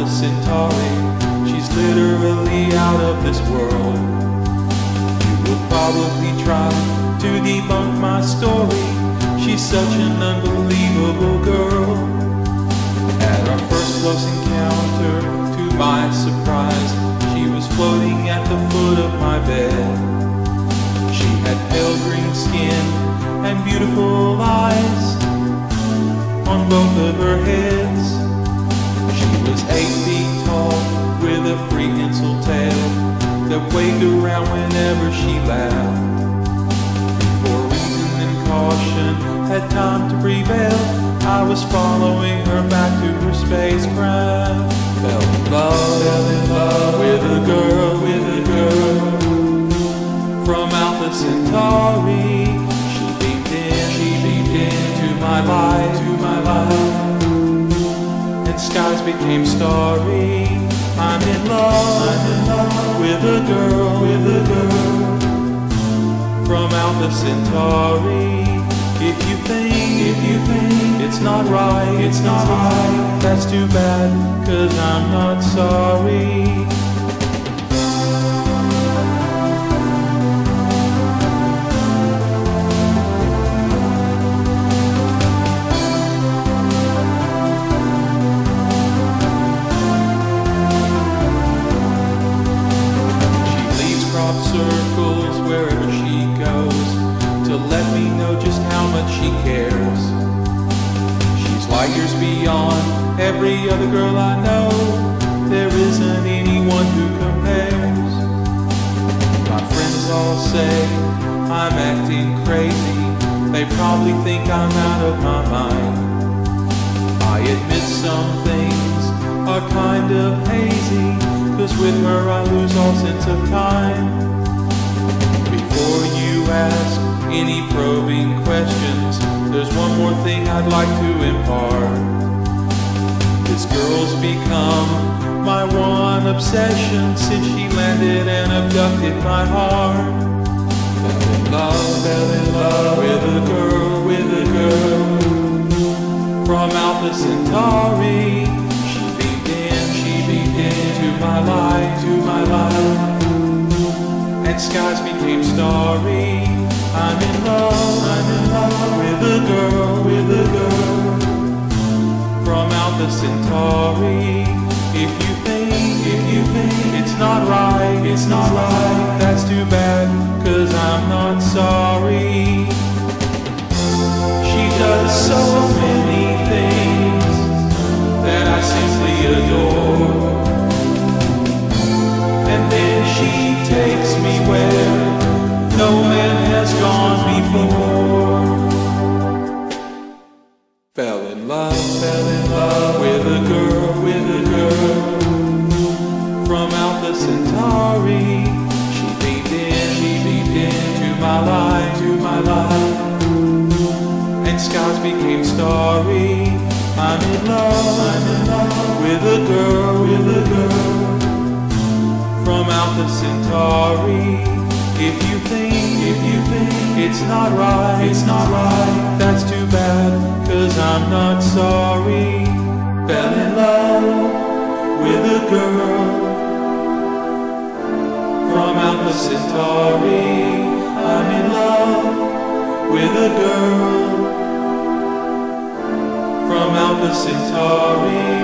Alpha Centauri. She's literally out of this world. You will probably try to debunk my story. She's such an unbelievable girl. At our first close encounter, to my surprise, she was floating at the foot of my bed. She had pale green skin and beautiful eyes on both of her heads. Was eight feet tall with a prehensile tail that waved around whenever she laughed. Before reason and caution had time to prevail, I was following her back to her spacecraft. Became starry. I'm in love, I'm in love with a girl, with a girl from Alpha Centauri. If you think, if you think it's not right, it's not right, that's too bad, cause I'm not sorry. Wherever she goes to let me know just how much she cares. She's light years beyond every other girl I know. There isn't anyone who compares. My friends all say I'm acting crazy. They probably think I'm out of my mind. I admit some things are kind of hazy, cause with her I lose all sense of time. Before you ask any probing questions, there's one more thing I'd like to impart. This girl's become my one obsession since she landed and abducted my heart. Fell in love, fell in love with a girl, with a girl from Alpha Centauri. She in, she beamed into my life, to my life, and skies became starry. I'm in love, I'm in love with a girl, with a girl from Alpha Centauri. If you think, if you think it's not right, it's not right, that's too bad, cause I'm not sorry. She does so many things that I simply adore. And Fell in love, fell in love. With a girl, with a girl. From Alpha Centauri. She beamed in, she beamed into my life, to my life. And skies became starry. I'm in love, I'm in love. With a girl, with a girl. From Alpha Centauri. If it's not right, it's not right, that's too bad, cause I'm not sorry. Fell in love with a girl from Alpha Centauri. I'm in love with a girl from Alpha Centauri.